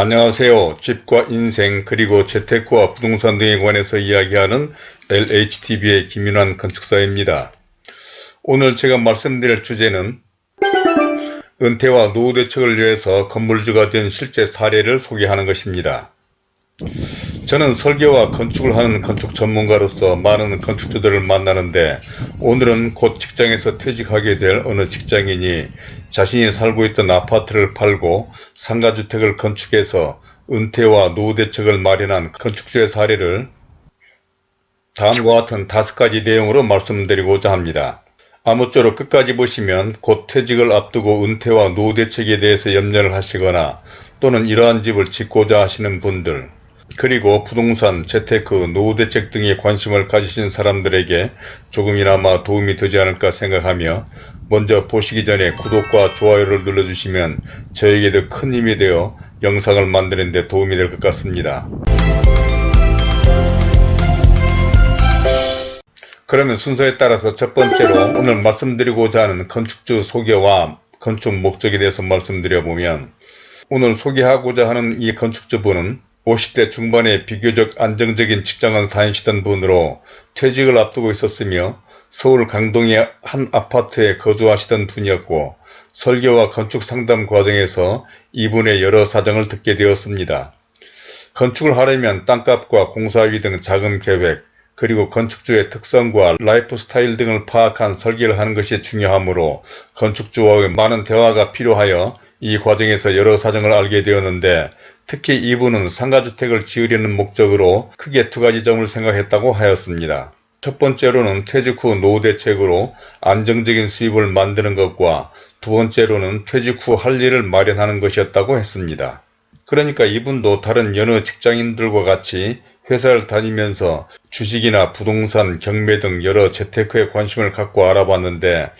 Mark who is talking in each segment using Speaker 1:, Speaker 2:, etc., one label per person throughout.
Speaker 1: 안녕하세요. 집과 인생 그리고 재테크와 부동산 등에 관해서 이야기하는 LHTV의 김윤환 건축사입니다. 오늘 제가 말씀드릴 주제는 은퇴와 노후 대책을 위해서 건물주가 된 실제 사례를 소개하는 것입니다. 저는 설계와 건축을 하는 건축 전문가로서 많은 건축주들을 만나는데 오늘은 곧 직장에서 퇴직하게 될 어느 직장인이 자신이 살고 있던 아파트를 팔고 상가주택을 건축해서 은퇴와 노후 대책을 마련한 건축주의 사례를 다음과 같은 다섯 가지 내용으로 말씀드리고자 합니다. 아무쪼록 끝까지 보시면 곧 퇴직을 앞두고 은퇴와 노후 대책에 대해서 염려를 하시거나 또는 이러한 집을 짓고자 하시는 분들 그리고 부동산, 재테크, 노후 대책 등에 관심을 가지신 사람들에게 조금이나마 도움이 되지 않을까 생각하며 먼저 보시기 전에 구독과 좋아요를 눌러주시면 저에게도 큰 힘이 되어 영상을 만드는 데 도움이 될 것 같습니다. 그러면 순서에 따라서 첫 번째로 오늘 말씀드리고자 하는 건축주 소개와 건축 목적에 대해서 말씀드려보면 오늘 소개하고자 하는 이 건축주분은 50대 중반에 비교적 안정적인 직장을 다니시던 분으로 퇴직을 앞두고 있었으며 서울 강동의 한 아파트에 거주하시던 분이었고 설계와 건축 상담 과정에서 이분의 여러 사정을 듣게 되었습니다. 건축을 하려면 땅값과 공사비 등 자금 계획, 그리고 건축주의 특성과 라이프 스타일 등을 파악한 설계를 하는 것이 중요하므로 건축주와의 많은 대화가 필요하여 이 과정에서 여러 사정을 알게 되었는데 특히 이분은 상가주택을 지으려는 목적으로 크게 두 가지 점을 생각했다고 하였습니다. 첫 번째로는 퇴직 후 노후 대책으로 안정적인 수입을 만드는 것과 두 번째로는 퇴직 후 할 일을 마련하는 것이었다고 했습니다. 그러니까 이분도 다른 여느 직장인들과 같이 회사를 다니면서 주식이나 부동산, 경매 등 여러 재테크에 관심을 갖고 알아봤는데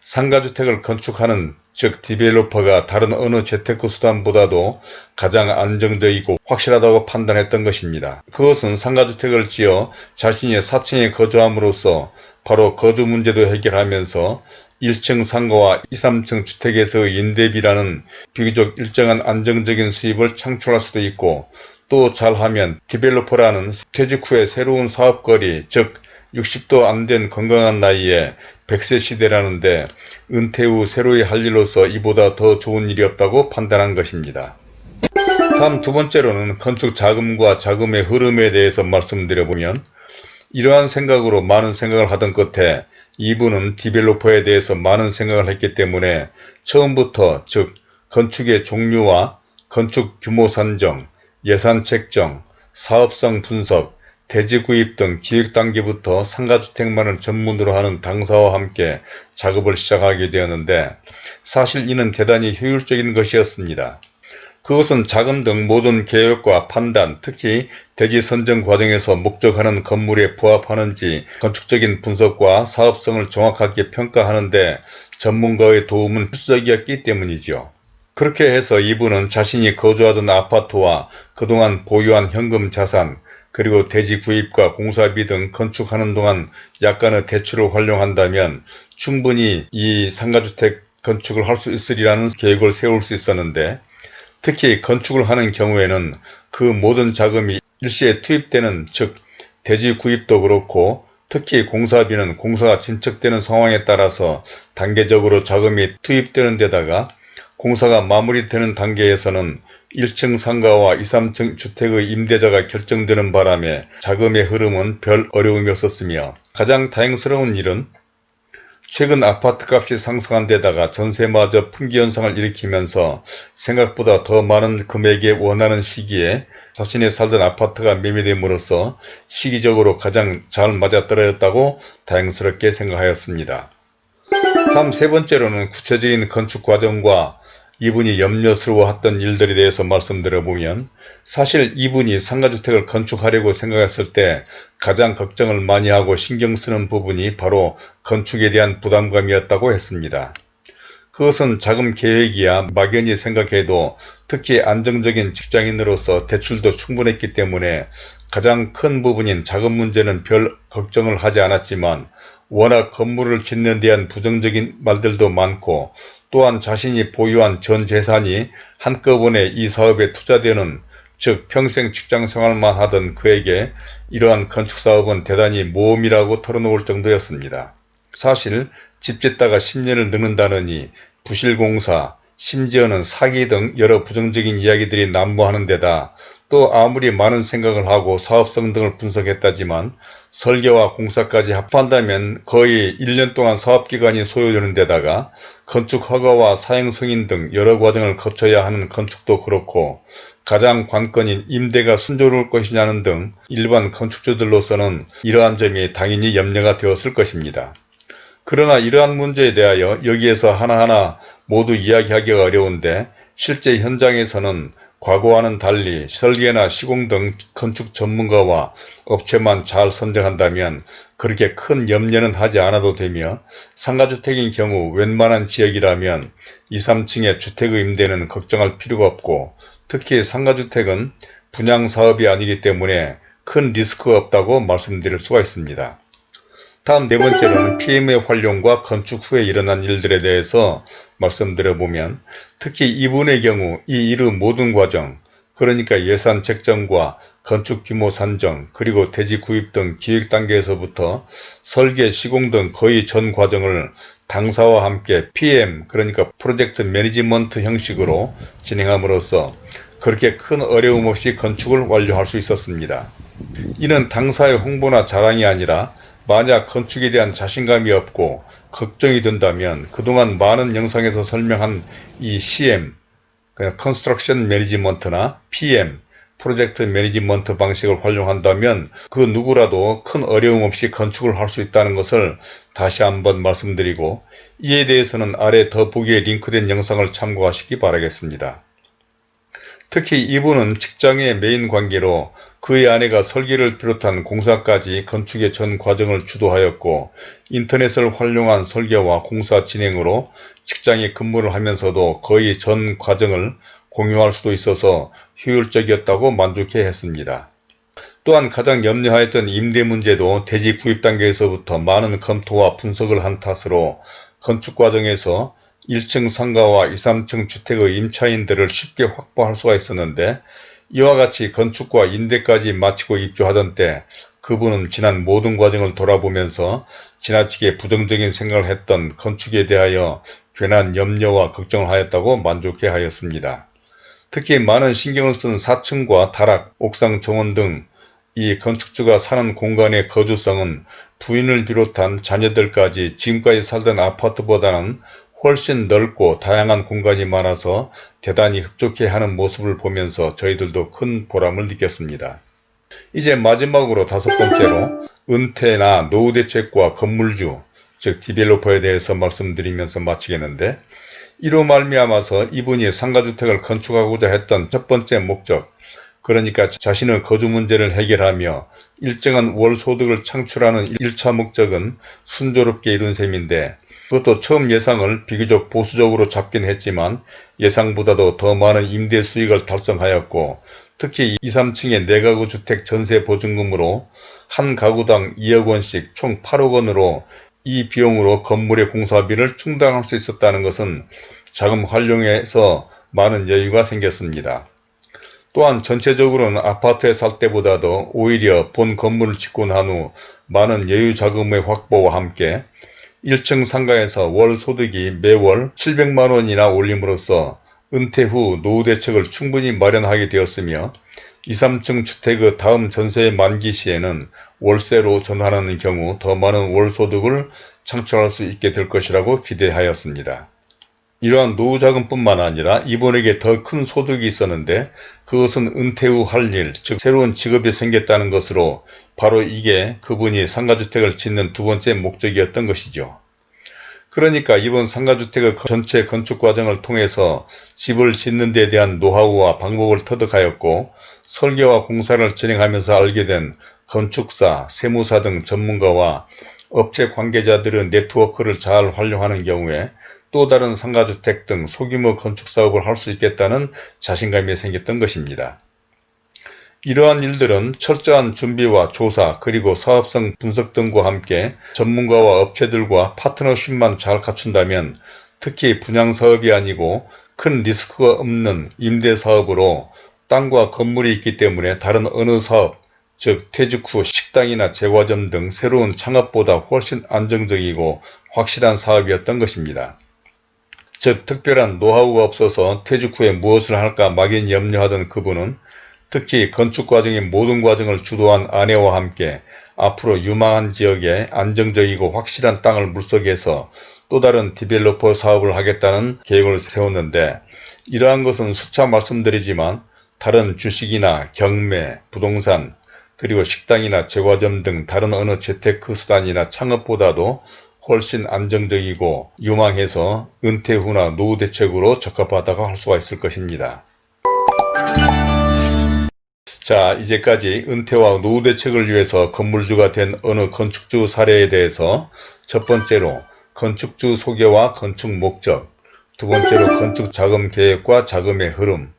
Speaker 1: 상가주택을 건축하는 즉 developer가 다른 어느 재테크 수단보다도 가장 안정적이고 확실하다고 판단했던 것입니다. 그것은 상가주택을 지어 자신의 사층에 거주함으로써 바로 거주 문제도 해결하면서 1층 상가와 2, 3층 주택에서의 임대비라는 비교적 일정한 안정적인 수입을 창출할 수도 있고 또 잘하면 디벨로퍼라는 퇴직 후에 새로운 사업거리 즉 60도 안 된 건강한 나이에 100세 시대라는데 은퇴 후 새로이 할 일로서 이보다 더 좋은 일이 없다고 판단한 것입니다. 다음 두 번째로는 건축 자금과 자금의 흐름에 대해서 말씀드려보면 이러한 생각으로 많은 생각을 하던 끝에 이분은 디벨로퍼에 대해서 많은 생각을 했기 때문에 처음부터 즉 건축의 종류와 건축 규모 산정, 예산 책정, 사업성 분석, 대지 구입 등 기획 단계부터 상가주택만을 전문으로 하는 당사와 함께 작업을 시작하게 되었는데 사실 이는 대단히 효율적인 것이었습니다. 그것은 자금 등 모든 계획과 판단, 특히 대지 선정 과정에서 목적하는 건물에 부합하는지 건축적인 분석과 사업성을 정확하게 평가하는데 전문가의 도움은 필수적이었기 때문이죠. 그렇게 해서 이분은 자신이 거주하던 아파트와 그동안 보유한 현금 자산, 그리고 대지 구입과 공사비 등 건축하는 동안 약간의 대출을 활용한다면 충분히 이 상가주택 건축을 할 수 있으리라는 계획을 세울 수 있었는데 특히 건축을 하는 경우에는 그 모든 자금이 일시에 투입되는 즉 대지 구입도 그렇고 특히 공사비는 공사가 진척되는 상황에 따라서 단계적으로 자금이 투입되는 데다가 공사가 마무리되는 단계에서는 1층 상가와 2, 3층 주택의 임대자가 결정되는 바람에 자금의 흐름은 별 어려움이 없었으며 가장 다행스러운 일은 최근 아파트값이 상승한 데다가 전세마저 풍기현상을 일으키면서 생각보다 더 많은 금액에 원하는 시기에 자신이 살던 아파트가 매매됨으로써 시기적으로 가장 잘 맞아떨어졌다고 다행스럽게 생각하였습니다. 다음 세 번째로는 구체적인 건축 과정과 이분이 염려스러워했던 일들에 대해서 말씀드려보면 사실 이분이 상가주택을 건축하려고 생각했을 때 가장 걱정을 많이 하고 신경 쓰는 부분이 바로 건축에 대한 부담감이었다고 했습니다. 그것은 자금 계획이야 막연히 생각해도 특히 안정적인 직장인으로서 대출도 충분했기 때문에 가장 큰 부분인 자금 문제는 별 걱정을 하지 않았지만 워낙 건물을 짓는 데 대한 부정적인 말들도 많고 또한 자신이 보유한 전 재산이 한꺼번에 이 사업에 투자되는 즉 평생 직장생활만 하던 그에게 이러한 건축사업은 대단히 모험이라고 털어놓을 정도였습니다. 사실 집 짓다가 10년을 늙는다느니 부실공사, 심지어는 사기 등 여러 부정적인 이야기들이 난무하는 데다 또 아무리 많은 생각을 하고 사업성 등을 분석했다지만 설계와 공사까지 합한다면 거의 1년 동안 사업기간이 소요되는 데다가 건축 허가와 사행 승인 등 여러 과정을 거쳐야 하는 건축도 그렇고 가장 관건인 임대가 순조로울 것이냐는 등 일반 건축주들로서는 이러한 점이 당연히 염려가 되었을 것입니다. 그러나 이러한 문제에 대하여 여기에서 하나하나 모두 이야기하기가 어려운데 실제 현장에서는 과거와는 달리 설계나 시공 등 건축 전문가와 업체만 잘 선정한다면 그렇게 큰 염려는 하지 않아도 되며 상가주택인 경우 웬만한 지역이라면 2, 3층의 주택의 임대는 걱정할 필요가 없고 특히 상가주택은 분양사업이 아니기 때문에 큰 리스크가 없다고 말씀드릴 수가 있습니다. 다음 네 번째로는 PM의 활용과 건축 후에 일어난 일들에 대해서 말씀드려보면 특히 이분의 경우 이 일의 모든 과정 그러니까 예산 책정과 건축 규모 산정 그리고 대지 구입 등 기획 단계에서부터 설계 시공 등 거의 전 과정을 당사와 함께 PM 그러니까 프로젝트 매니지먼트 형식으로 진행함으로써 그렇게 큰 어려움 없이 건축을 완료할 수 있었습니다. 이는 당사의 홍보나 자랑이 아니라 만약 건축에 대한 자신감이 없고 걱정이 된다면 그동안 많은 영상에서 설명한 이 CM, 그냥 construction management나 PM, project management 방식을 활용한다면 그 누구라도 큰 어려움 없이 건축을 할 수 있다는 것을 다시 한번 말씀드리고 이에 대해서는 아래 더보기에 링크된 영상을 참고하시기 바라겠습니다. 특히 이분은 직장의 메인 관계로 그의 아내가 설계를 비롯한 공사까지 건축의 전 과정을 주도하였고 인터넷을 활용한 설계와 공사 진행으로 직장에 근무를 하면서도 거의 전 과정을 공유할 수도 있어서 효율적이었다고 만족해 했습니다. 또한 가장 염려하였던 임대 문제도 대지 구입 단계에서부터 많은 검토와 분석을 한 탓으로 건축 과정에서 1층 상가와 2, 3층 주택의 임차인들을 쉽게 확보할 수가 있었는데 이와 같이 건축과 임대까지 마치고 입주하던 때 그분은 지난 모든 과정을 돌아보면서 지나치게 부정적인 생각을 했던 건축에 대하여 괜한 염려와 걱정을 하였다고 만족해 하였습니다. 특히 많은 신경을 쓴 4층과 다락, 옥상 정원 등 이 건축주가 사는 공간의 거주성은 부인을 비롯한 자녀들까지 지금까지 살던 아파트보다는 훨씬 넓고 다양한 공간이 많아서 대단히 흡족해 하는 모습을 보면서 저희들도 큰 보람을 느꼈습니다. 이제 마지막으로 다섯 번째로 은퇴나 노후 대책과 건물주 즉 디벨로퍼에 대해서 말씀드리면서 마치겠는데 이로 말미암아서 이분이 상가주택을 건축하고자 했던 첫 번째 목적 그러니까 자신의 거주 문제를 해결하며 일정한 월 소득을 창출하는 1차 목적은 순조롭게 이룬 셈인데 그것도 처음 예상을 비교적 보수적으로 잡긴 했지만 예상보다도 더 많은 임대 수익을 달성하였고 특히 2, 3층의 내가구 주택 전세 보증금으로 한 가구당 2억 원씩 총 8억 원으로 이 비용으로 건물의 공사비를 충당할 수 있었다는 것은 자금 활용에서 많은 여유가 생겼습니다. 또한 전체적으로는 아파트에 살 때보다도 오히려 본 건물을 짓고 난 후 많은 여유 자금의 확보와 함께 1층 상가에서 월 소득이 매월 700만원이나 올림으로써 은퇴 후 노후 대책을 충분히 마련하게 되었으며 2, 3층 주택의 다음 전세의 만기 시에는 월세로 전환하는 경우 더 많은 월소득을 창출할 수 있게 될 것이라고 기대하였습니다. 이러한 노후자금뿐만 아니라 이분에게 더 큰 소득이 있었는데 그것은 은퇴 후 할 일, 즉 새로운 직업이 생겼다는 것으로 바로 이게 그분이 상가주택을 짓는 두 번째 목적이었던 것이죠. 그러니까 이번 상가주택의 전체 건축 과정을 통해서 집을 짓는 데 대한 노하우와 방법을 터득하였고 설계와 공사를 진행하면서 알게 된 건축사, 세무사 등 전문가와 업체 관계자들의 네트워크를 잘 활용하는 경우에 또 다른 상가주택 등 소규모 건축사업을 할 수 있겠다는 자신감이 생겼던 것입니다. 이러한 일들은 철저한 준비와 조사 그리고 사업성 분석 등과 함께 전문가와 업체들과 파트너십만 잘 갖춘다면 특히 분양사업이 아니고 큰 리스크가 없는 임대사업으로 땅과 건물이 있기 때문에 다른 어느 사업, 즉 퇴직 후 식당이나 제과점 등 새로운 창업보다 훨씬 안정적이고 확실한 사업이었던 것입니다. 즉 특별한 노하우가 없어서 퇴직 후에 무엇을 할까 막연히 염려하던 그분은 특히 건축 과정의 모든 과정을 주도한 아내와 함께 앞으로 유망한 지역에 안정적이고 확실한 땅을 물속에서 또 다른 디벨로퍼 사업을 하겠다는 계획을 세웠는데 이러한 것은 수차 말씀드리지만 다른 주식이나 경매, 부동산, 그리고 식당이나 제과점 등 다른 어느 재테크 수단이나 창업보다도 훨씬 안정적이고 유망해서 은퇴 후나 노후 대책으로 적합하다고 할 수가 있을 것입니다. 자 이제까지 은퇴와 노후 대책을 위해서 건물주가 된 어느 건축주 사례에 대해서 첫 번째로 건축주 소개와 건축 목적 두 번째로 건축 자금 계획과 자금의 흐름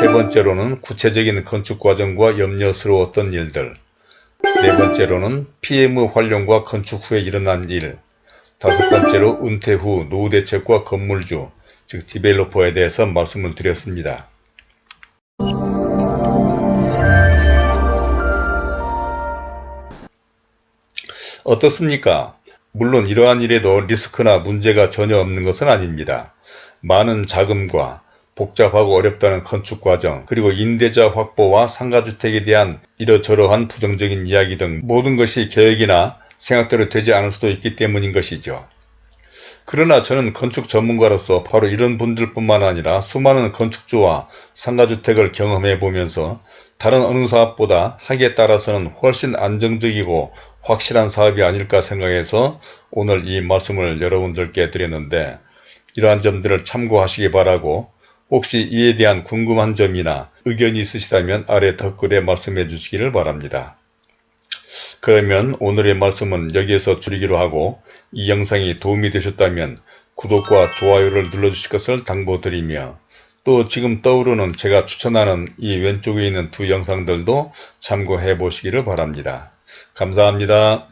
Speaker 1: 세 번째로는 구체적인 건축 과정과 염려스러웠던 일들 네 번째로는 PM 활용과 건축 후에 일어난 일 다섯 번째로 은퇴 후 노후 대책과 건물주 즉 디벨로퍼에 대해서 말씀을 드렸습니다. 어떻습니까? 물론 이러한 일에도 리스크나 문제가 전혀 없는 것은 아닙니다. 많은 자금과 복잡하고 어렵다는 건축 과정, 그리고 임대자 확보와 상가주택에 대한 이러저러한 부정적인 이야기 등 모든 것이 계획이나 생각대로 되지 않을 수도 있기 때문인 것이죠. 그러나 저는 건축 전문가로서 바로 이런 분들 뿐만 아니라 수많은 건축주와 상가주택을 경험해 보면서 다른 어느 사업보다 하기에 따라서는 훨씬 안정적이고 확실한 사업이 아닐까 생각해서 오늘 이 말씀을 여러분들께 드렸는데 이러한 점들을 참고하시기 바라고 혹시 이에 대한 궁금한 점이나 의견이 있으시다면 아래 댓글에 말씀해 주시기를 바랍니다. 그러면 오늘의 말씀은 여기에서 줄이기로 하고 이 영상이 도움이 되셨다면 구독과 좋아요를 눌러주실 것을 당부드리며 또 지금 떠오르는 제가 추천하는 이 왼쪽에 있는 두 영상들도 참고해 보시기를 바랍니다. 감사합니다.